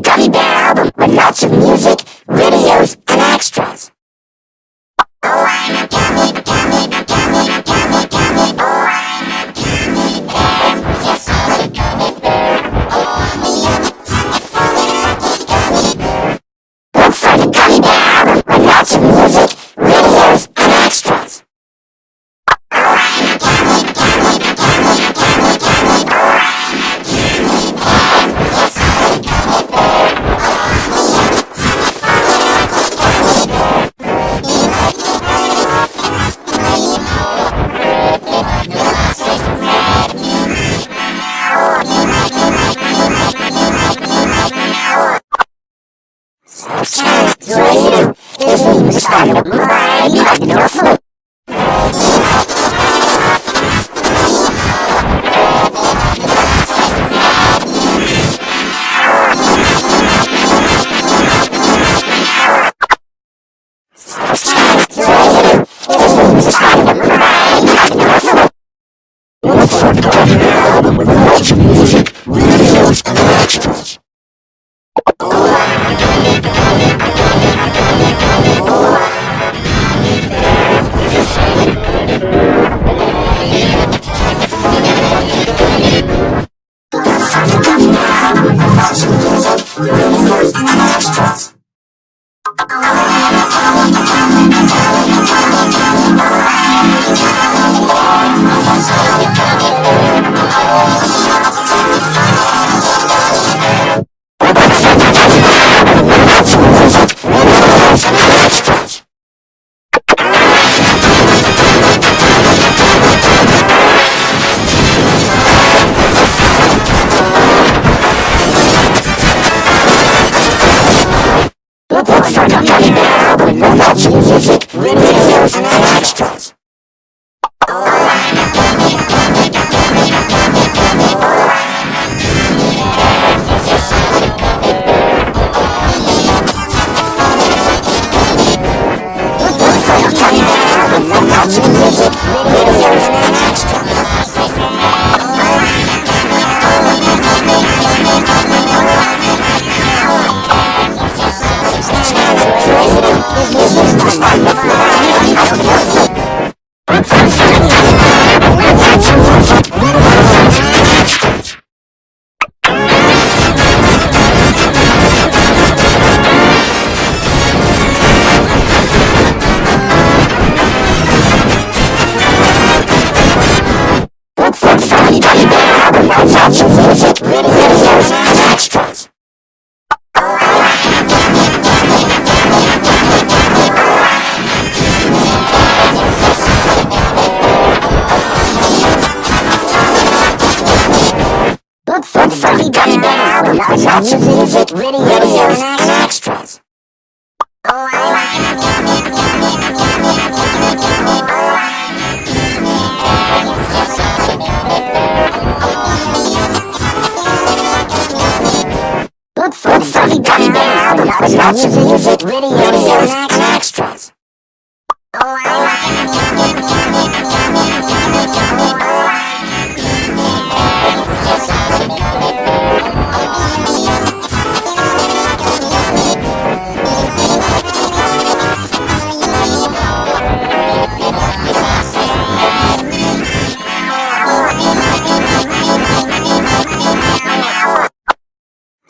gummy bear album with lots of music, video, か I Jesus. I thought you music, mini videos, and extras. Look for the funny guy now, I thought you music, videos. Watch, your music, radio, radio,